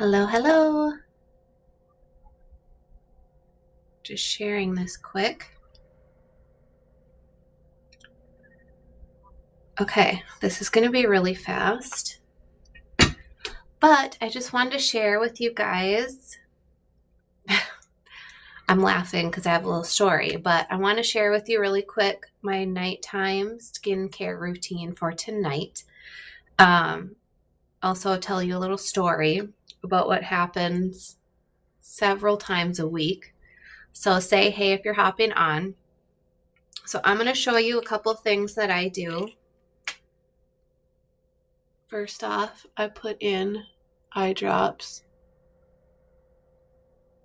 Hello, hello. Just sharing this quick. Okay, this is going to be really fast. But I just wanted to share with you guys. I'm laughing because I have a little story, but I want to share with you really quick my nighttime skincare routine for tonight. Um, also, tell you a little story about what happens several times a week. So say hey if you're hopping on. So I'm going to show you a couple things that I do. First off, I put in eye drops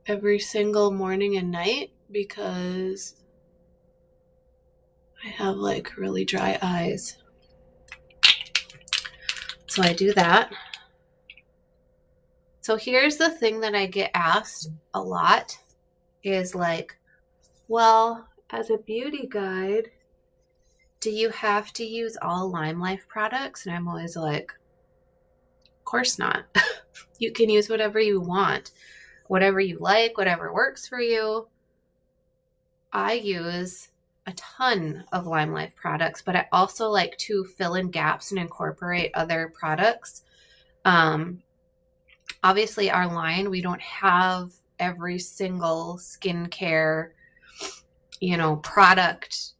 every single morning and night because I have like really dry eyes. So I do that. So here's the thing that I get asked a lot is like, well, as a beauty guide, do you have to use all Lime Life products? And I'm always like, of course not. you can use whatever you want, whatever you like, whatever works for you. I use a ton of Lime Life products, but I also like to fill in gaps and incorporate other products. Um, obviously our line we don't have every single skincare you know product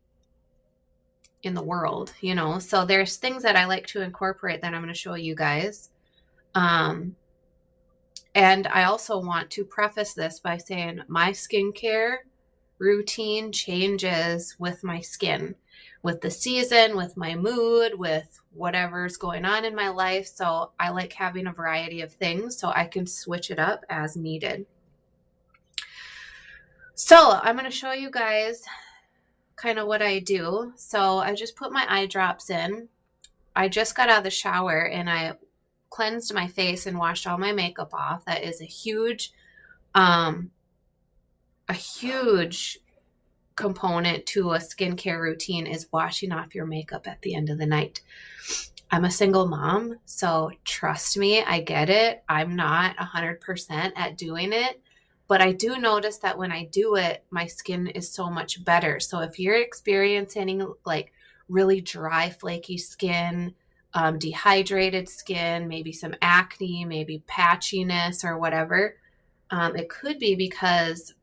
in the world you know? So there's things that i like to incorporate that i'm going to show you guys. Um and i also want to preface this by saying my skincare routine changes with my skin with the season, with my mood, with whatever's going on in my life. So I like having a variety of things so I can switch it up as needed. So I'm going to show you guys kind of what I do. So I just put my eye drops in. I just got out of the shower and I cleansed my face and washed all my makeup off. That is a huge, um, a huge component to a skincare routine is washing off your makeup at the end of the night. I'm a single mom, so trust me, I get it. I'm not 100% at doing it, but I do notice that when I do it, my skin is so much better. So if you're experiencing like really dry, flaky skin, um, dehydrated skin, maybe some acne, maybe patchiness or whatever, um, it could be because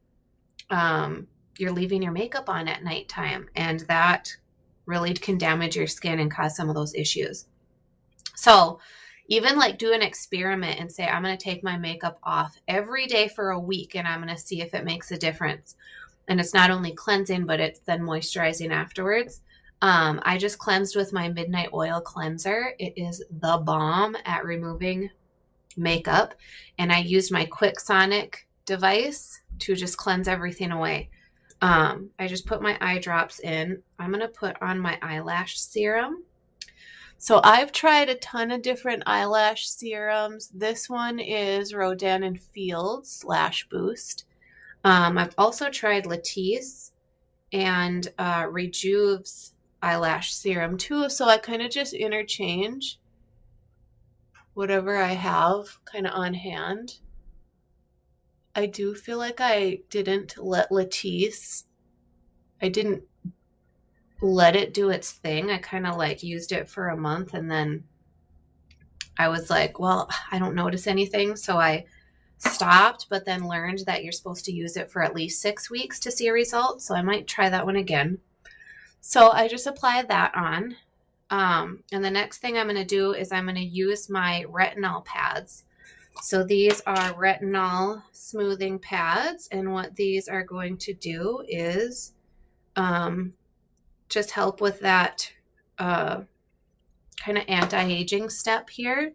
um, you're leaving your makeup on at nighttime and that really can damage your skin and cause some of those issues. So even like do an experiment and say, I'm going to take my makeup off every day for a week and I'm going to see if it makes a difference. And it's not only cleansing, but it's then moisturizing afterwards. Um, I just cleansed with my Midnight Oil Cleanser. It is the bomb at removing makeup. And I used my Quick Sonic device to just cleanse everything away. Um, I just put my eye drops in. I'm going to put on my eyelash serum. So I've tried a ton of different eyelash serums. This one is Rodan and Fields Lash Boost. Um, I've also tried Latisse and uh, Rejuve's eyelash serum too. So I kind of just interchange whatever I have kind of on hand. I do feel like I didn't let Latisse, I didn't let it do its thing. I kind of like used it for a month and then I was like, well, I don't notice anything. So I stopped, but then learned that you're supposed to use it for at least six weeks to see a result. So I might try that one again. So I just apply that on. Um, and the next thing I'm going to do is I'm going to use my retinol pads. So these are retinol smoothing pads. And what these are going to do is um, just help with that uh, kind of anti-aging step here.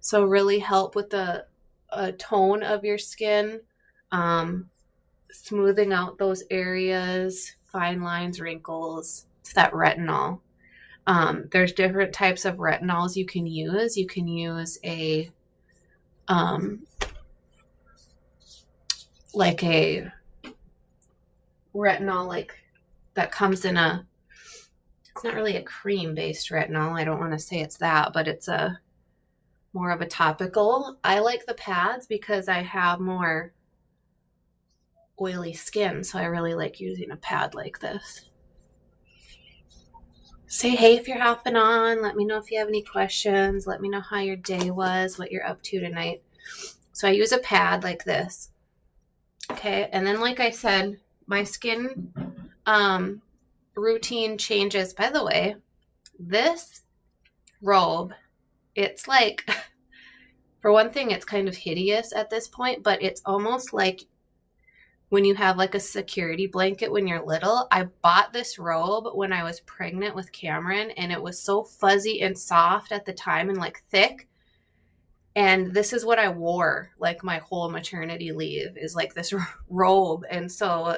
So really help with the uh, tone of your skin, um, smoothing out those areas, fine lines, wrinkles. It's that retinol. Um, there's different types of retinols you can use. You can use a um, like a retinol like that comes in a it's not really a cream based retinol i don't want to say it's that but it's a more of a topical. I like the pads because I have more oily skin, so I really like using a pad like this. Say hey if you're hopping on. Let me know if you have any questions. Let me know how your day was, what you're up to tonight. So I use a pad like this. Okay, and then like I said, my skin um, routine changes. By the way, this robe, it's like, for one thing, it's kind of hideous at this point, but it's almost like when you have like a security blanket when you're little. I bought this robe when I was pregnant with Cameron, and it was so fuzzy and soft at the time and like thick. And this is what I wore like my whole maternity leave is like this robe. And so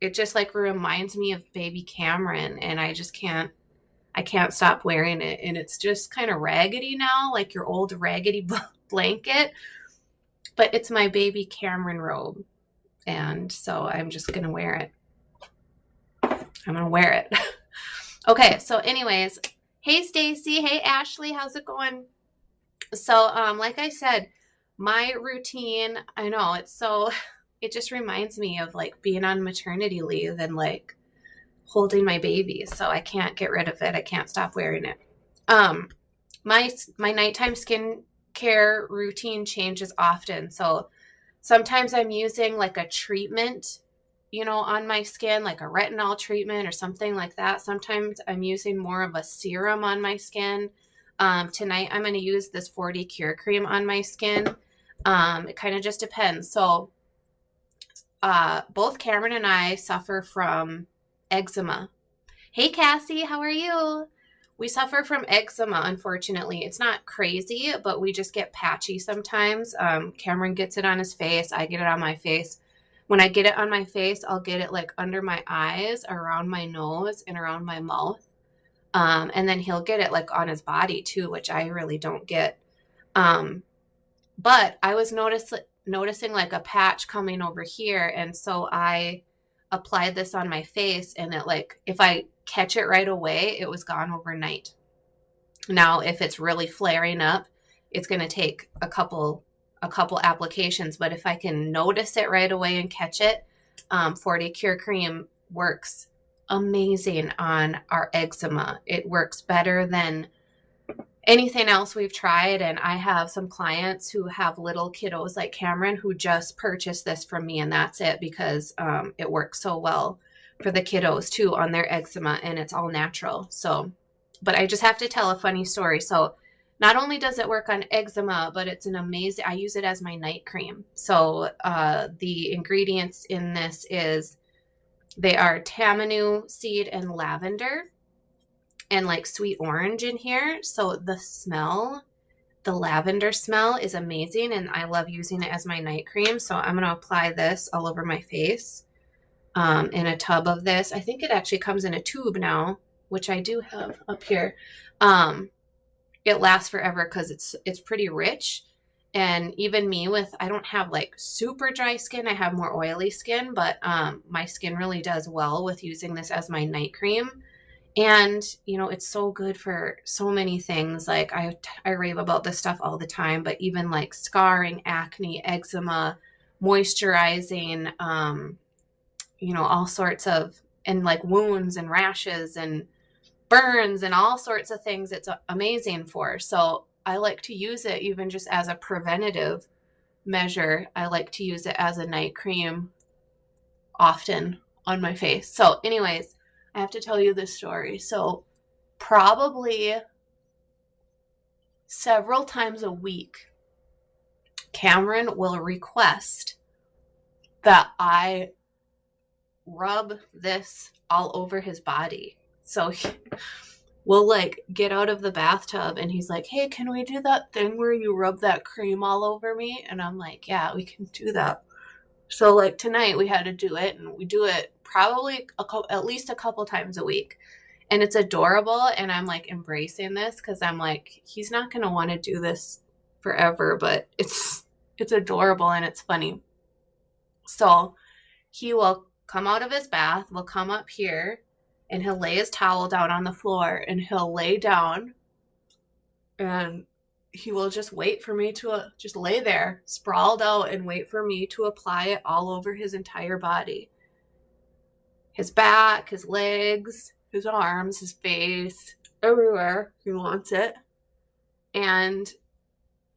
it just like reminds me of baby Cameron and I just can't I can't stop wearing it and it's just kind of raggedy now like your old raggedy blanket but it's my baby Cameron robe and so I'm just going to wear it. I'm going to wear it. okay, so anyways, hey Stacy, hey Ashley, how's it going? So um like I said, my routine, I know it's so it just reminds me of like being on maternity leave and like holding my baby. So I can't get rid of it. I can't stop wearing it. Um, my my nighttime skin care routine changes often. So sometimes I'm using like a treatment, you know, on my skin, like a retinol treatment or something like that. Sometimes I'm using more of a serum on my skin. Um, tonight I'm going to use this 40 Cure Cream on my skin. Um, it kind of just depends. So uh, both Cameron and I suffer from eczema. Hey, Cassie, how are you? We suffer from eczema, unfortunately. It's not crazy, but we just get patchy sometimes. Um, Cameron gets it on his face. I get it on my face. When I get it on my face, I'll get it like under my eyes, around my nose, and around my mouth. Um, and then he'll get it like on his body too, which I really don't get. Um, but I was notice- noticing like a patch coming over here. And so I applied this on my face and it like, if I catch it right away, it was gone overnight. Now, if it's really flaring up, it's going to take a couple a couple applications, but if I can notice it right away and catch it, um, 40 Cure Cream works amazing on our eczema. It works better than anything else we've tried. And I have some clients who have little kiddos like Cameron who just purchased this from me, and that's it because um, it works so well for the kiddos too on their eczema and it's all natural. So, but I just have to tell a funny story. So, not only does it work on eczema, but it's an amazing, I use it as my night cream. So, uh, the ingredients in this is they are tamanu seed and lavender and like sweet orange in here. So the smell, the lavender smell is amazing and I love using it as my night cream. So I'm going to apply this all over my face um, in a tub of this. I think it actually comes in a tube now, which I do have up here. Um, it lasts forever because it's it's pretty rich. And even me with I don't have like super dry skin. I have more oily skin, but um, my skin really does well with using this as my night cream and you know it's so good for so many things like i i rave about this stuff all the time but even like scarring acne eczema moisturizing um you know all sorts of and like wounds and rashes and burns and all sorts of things it's amazing for. So i like to use it even just as a preventative measure. I like to use it as a night cream often on my face. So anyways I have to tell you this story. So, probably several times a week, Cameron will request that I rub this all over his body. So, he, we'll like get out of the bathtub and he's like, Hey, can we do that thing where you rub that cream all over me? And I'm like, Yeah, we can do that. So, like tonight, we had to do it and we do it probably a co- at least a couple times a week. And it's adorable. And I'm like embracing this because I'm like, he's not going to want to do this forever, but it's, it's adorable and it's funny. So he will come out of his bath, will come up here, and he'll lay his towel down on the floor and he'll lay down and he will just wait for me to uh, just lay there, sprawled out, and wait for me to apply it all over his entire body his back, his legs, his arms, his face, everywhere he wants it. And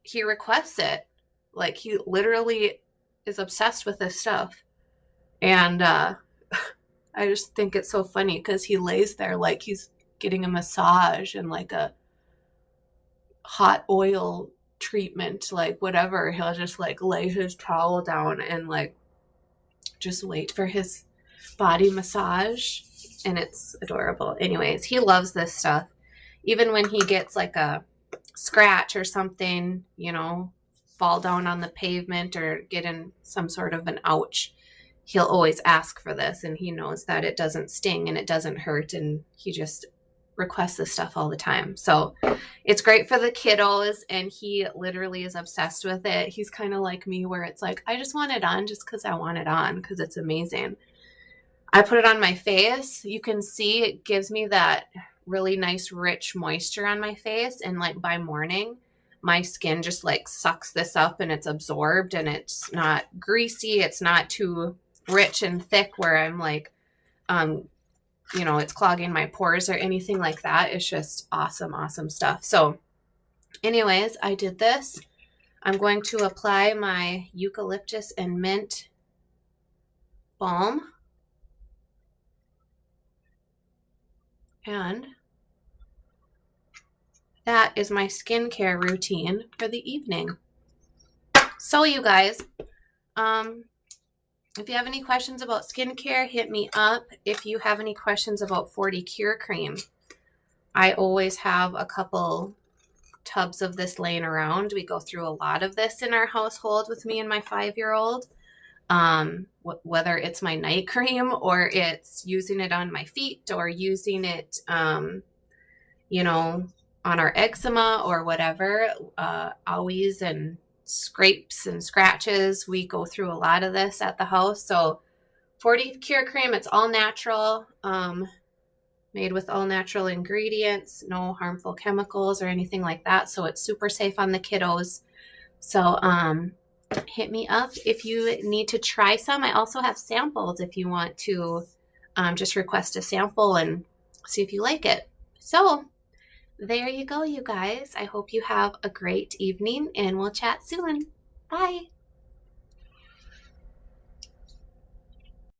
he requests it. Like he literally is obsessed with this stuff. And uh, I just think it's so funny because he lays there like he's getting a massage and like a hot oil treatment, like whatever. He'll just like lay his towel down and like just wait for his body massage. And it's adorable. Anyways, he loves this stuff. Even when he gets like a scratch or something, you know, fall down on the pavement or get in some sort of an ouch, he'll always ask for this. And he knows that it doesn't sting and it doesn't hurt. And he just requests this stuff all the time. So it's great for the kiddos and he literally is obsessed with it. He's kind of like me where it's like, I just want it on just because I want it on because it's amazing. I put it on my face. You can see it gives me that really nice rich moisture on my face and like by morning my skin just like sucks this up and it's absorbed and it's not greasy. It's not too rich and thick where I'm like um you know, it's clogging my pores or anything like that. It's just awesome, awesome stuff. So, anyways, I did this. I'm going to apply my eucalyptus and mint balm. And that is my skincare routine for the evening. So, you guys, um, if you have any questions about skincare, hit me up. If you have any questions about 40 Cure Cream, I always have a couple tubs of this laying around. We go through a lot of this in our household with me and my five-year-old. Um, wh whether it's my night cream or it's using it on my feet or using it, um, you know, on our eczema or whatever, uh, always and scrapes and scratches. We go through a lot of this at the house. So 40 Cure Cream, it's all natural, um, made with all natural ingredients, no harmful chemicals or anything like that. So it's super safe on the kiddos. So um, hit me up if you need to try some. I also have samples if you want to um, just request a sample and see if you like it. So there you go, you guys. I hope you have a great evening and we'll chat soon. Bye.